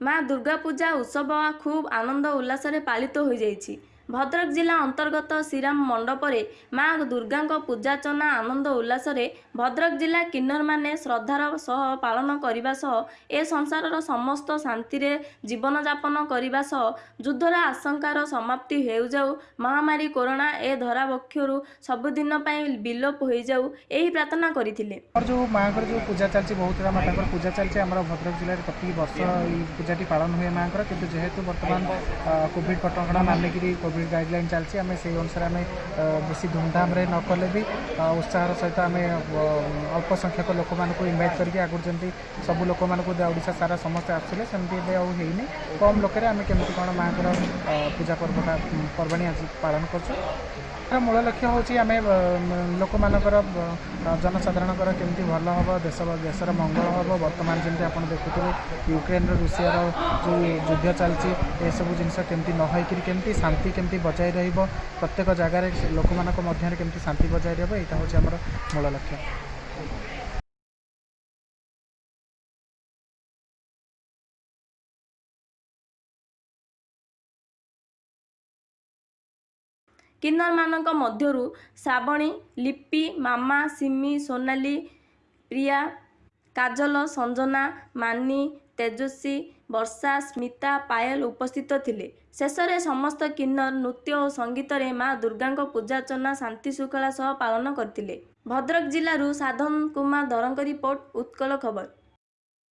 ମା ଦୁର୍ଗା ପୂଜା ଉତ୍ସବ ଖୁବ୍ ଆନନ୍ଦ ଉଲ୍ଲାସରେ ପାଳିତ ହୋଇଯାଇଛି। ଭଦ୍ରକ ଜିଲ୍ଲା ଅନ୍ତର୍ଗତ ଶ୍ରୀରାମ ମଣ୍ଡପରେ ମା ଦୁର୍ଗାଙ୍କ ପୂଜାର୍ଚ୍ଚନା ଆନନ୍ଦ ଉଲ୍ଲାସରେ ଭଦ୍ରକ ଜିଲ୍ଲା କିନ୍ନରମାନେ ଶ୍ରଦ୍ଧାର ସହ ପାଳନ କରିବା ସହ ଏ ସଂସାରର ସମସ୍ତ ଶାନ୍ତିରେ ଜୀବନଯାପନ କରିବା ସହ ଯୁଦ୍ଧର ଆଶଙ୍କାର ସମାପ୍ତି ହେଉ ଯାଉ ମହାମାରୀ କୋରୋନା ଏ ଧରାବକ୍ଷରୁ ସବୁଦିନ ପାଇଁ ବିଲୋପ ହୋଇଯାଉ ଏହି ପ୍ରାର୍ଥନା କରିଥିଲେ। ଯେଉଁ ମାଆଙ୍କର ଯେଉଁ ପୂଜା ଚାଲିଛି ବହୁତ ମାତାଙ୍କର ପୂଜା ଚାଲିଛି ଆମର ଭଦ୍ରକ ଜିଲ୍ଲାରେ ପ୍ରତି ବର୍ଷ ଏଇ ପୂଜାଟି ପାଳନ ହୁଏ ମାଆଙ୍କର। କିନ୍ତୁ ଯେହେତୁ ବର୍ତ୍ତମାନ କୋଭିଡ଼ କଟକଣା ମାନିକିରି କୋଭିଡ଼ ଗାଇଡ଼ଲାଇନ୍ ଚାଲିଛି। ଆମେ ସେଇ ଅନୁସାରେ ଆମେ ଅ, ବେଶୀ ଧୁମଧାମରେ ନ କଲେ ବି ଅ, ଉତ୍ସାହର ସହିତ ଆମେ ଅ, ଅଳ୍ପ ସଂଖ୍ୟକ ଲୋକମାନଙ୍କୁ ଇନଭାଇଟ୍ କରିକି ଆଗରୁ ଯେମିତି ସବୁ ଲୋକମାନଙ୍କୁ ଦେ- ଓଡ଼ିଶା ସାରା ସମସ୍ତେ ଆସୁଥିଲେ ସେମିତି ଏବେ ଆଉ ହେଇନି। କମ୍ ଲୋକରେ ଆମେ କେମିତି କ'ଣ ମାଆଙ୍କର ଅ, ପୂଜା ପର୍ବଟା ପର୍ବାଣୀ ଆଜି ପାଳନ କରୁଛୁ। ଏହାର ମୂଳ ଲକ୍ଷ୍ୟ ହେଉଛି ଆମେ ଅ, ମ- ଲୋକମାନଙ୍କର ଅ, ଜନସାଧାରଣଙ୍କର କେମିତି ଭଲ ହେବ ଦେଶ ଦେଶର ମଙ୍ଗଳ ହେବ। ବର୍ତ୍ତମାନ ଯେମିତି ଆପଣ ଦେଖୁଥିବେ ୟୁକ୍ରେନ୍ର ରୁଷିଆର ଯେଉଁ ଯୁଦ୍ଧ ଚାଲିଛି ଏସବୁ ଜିନିଷ କେମିତି ନ ହେଇକିରି କେମିତି ଶାନ୍ତି କେମିତି ବଜାୟ ରହିବ ପ୍ରତ୍ୟେକ ଜାଗାରେ ଲୋକମାନଙ୍କ ମଧ୍ୟରେ କେମିତି ଶାନ୍ତି ବଜାୟ ରହିବ ଏଇଟା ହେଉଛି ଆମର ମୂଳ ଲକ୍ଷ୍ୟ। କିନ୍ନରମାନଙ୍କ ମଧ୍ୟରୁ ଶ୍ରାବଣୀ ଲିପି ମାମା ସିମି ସୋନାଲି ପ୍ରିୟା କାଜଲ ସଞ୍ଜନା ମାନି ତେଜସ୍ୱୀ ବର୍ଷା ସ୍ମିତା ପାୟଲ ଉପସ୍ଥିତ ଥିଲେ। ଶେଷରେ ସମସ୍ତ କିନ୍ନର ନୃତ୍ୟ ଓ ସଙ୍ଗୀତରେ ମା ଦୁର୍ଗାଙ୍କ ପୂଜାର୍ଚ୍ଚନା ଶାନ୍ତି ଶୃଙ୍ଖଳା ସହ ପାଳନ କରିଥିଲେ। ଭଦ୍ରକ ଜିଲ୍ଲାରୁ ସାଧନ କୁମାର ଧରଙ୍କ ରିପୋର୍ଟ ଉତ୍କଳ ଖବର।